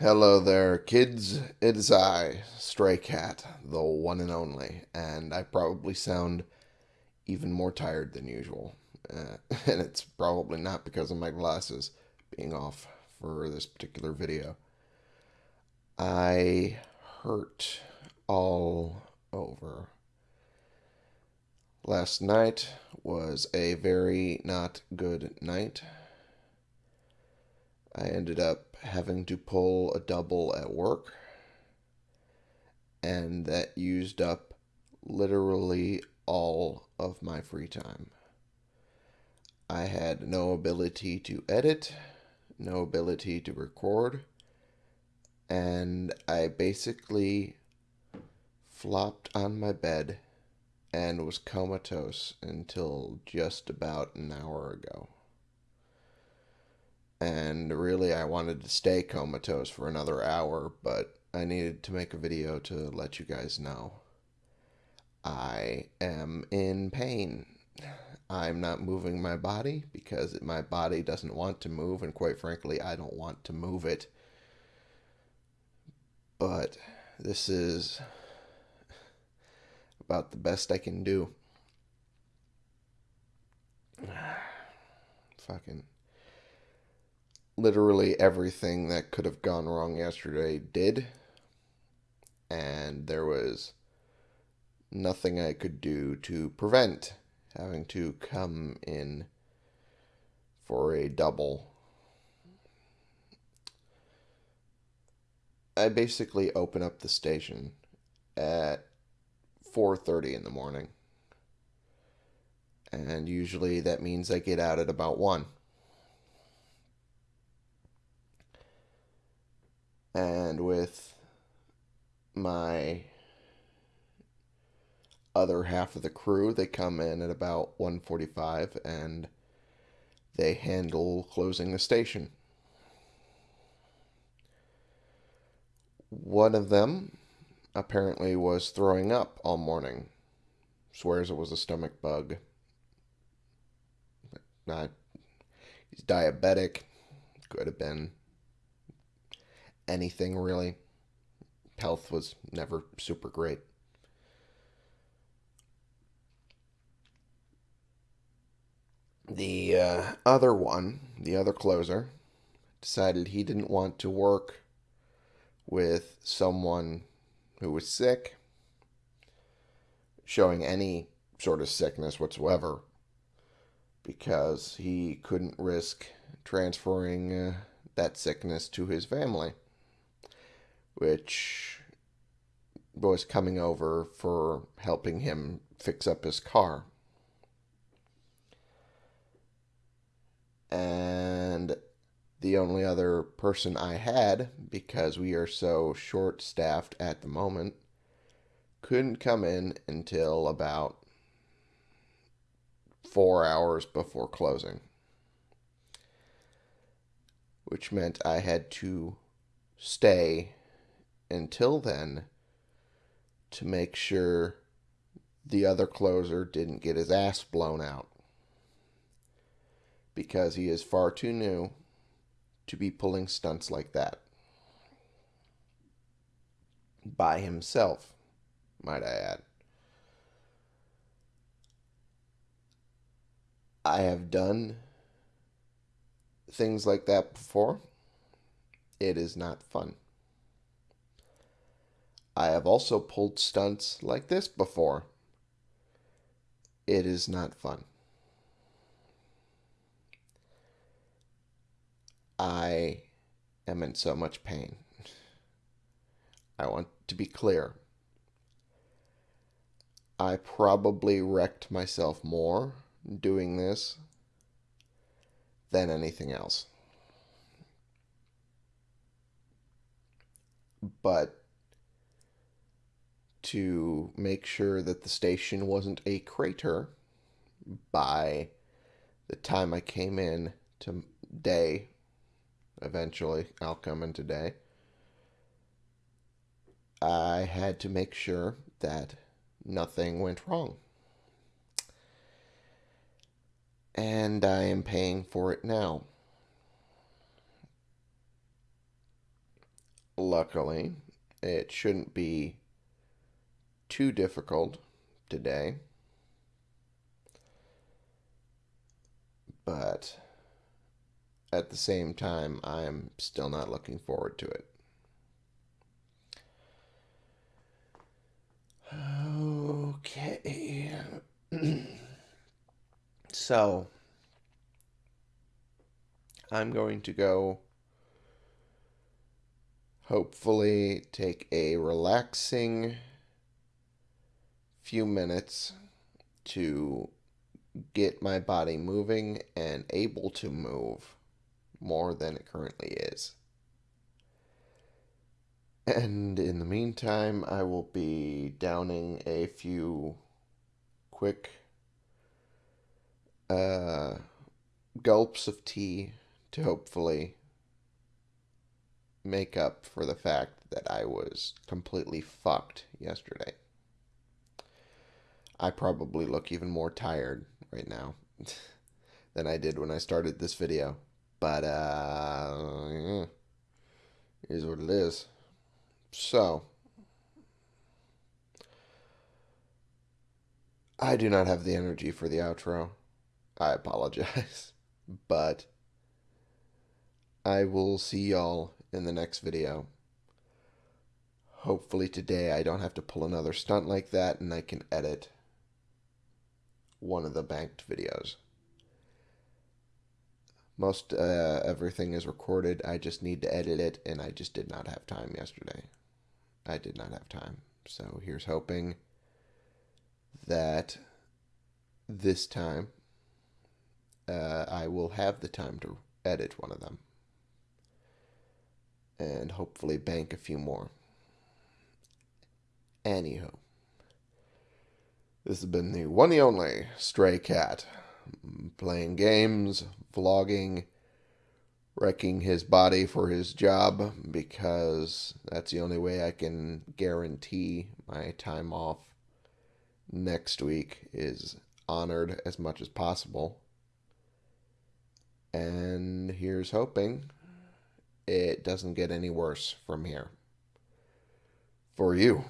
Hello there, kids. It is I, Stray Cat, the one and only, and I probably sound even more tired than usual. Uh, and it's probably not because of my glasses being off for this particular video. I hurt all over. Last night was a very not good night. I ended up having to pull a double at work, and that used up literally all of my free time. I had no ability to edit, no ability to record, and I basically flopped on my bed and was comatose until just about an hour ago. And really, I wanted to stay comatose for another hour, but I needed to make a video to let you guys know. I am in pain. I'm not moving my body because my body doesn't want to move, and quite frankly, I don't want to move it. But this is about the best I can do. Fucking. Literally everything that could have gone wrong yesterday did. And there was nothing I could do to prevent having to come in for a double. I basically open up the station at 4:30 in the morning. And usually that means I get out at about 1. And with my other half of the crew, they come in at about 1:45 and they handle closing the station. One of them apparently was throwing up all morning. Swears it was a stomach bug. Not. He's diabetic. Could have been anything really. Health was never super great. The uh, other one, the other closer, decided he didn't want to work with someone who was sick, showing any sort of sickness whatsoever, because he couldn't risk transferring uh, that sickness to his family, which was coming over for helping him fix up his car. And the only other person I had, because we are so short staffed at the moment, couldn't come in until about four hours before closing. Which meant I had to stay until then to make sure the other closer didn't get his ass blown out. Because he is far too new to be pulling stunts like that. By himself, might I add. I have done things like that before. It is not fun. I have also pulled stunts like this before. It is not fun. I am in so much pain. I want to be clear. I probably wrecked myself more doing this than anything else. But to make sure that the station wasn't a crater by the time I came in today eventually. I'll come in today. I had to make sure that nothing went wrong. And I am paying for it now. luckily, it shouldn't be too difficult today. But at the same time, I'm still not looking forward to it. Okay. so, I'm going to go hopefully take a relaxing few minutes to get my body moving and able to move more than it currently is. And in the meantime, I will be downing a few quick uh, gulps of tea to hopefully make up for the fact that I was completely fucked yesterday. I probably look even more tired right now than I did when I started this video. But, uh, is what it is. So, I do not have the energy for the outro. I apologize. But, I will see y'all in the next video. Hopefully today I don't have to pull another stunt like that and I can edit one of the banked videos. Most uh, everything is recorded. I just need to edit it, and I just did not have time yesterday. I did not have time. So here's hoping that this time uh, I will have the time to edit one of them and hopefully bank a few more. Anywho, this has been the one and only Stray Cat playing games, vlogging, wrecking his body for his job because that's the only way I can guarantee my time off next week is honored as much as possible. And here's hoping it doesn't get any worse from here. For you.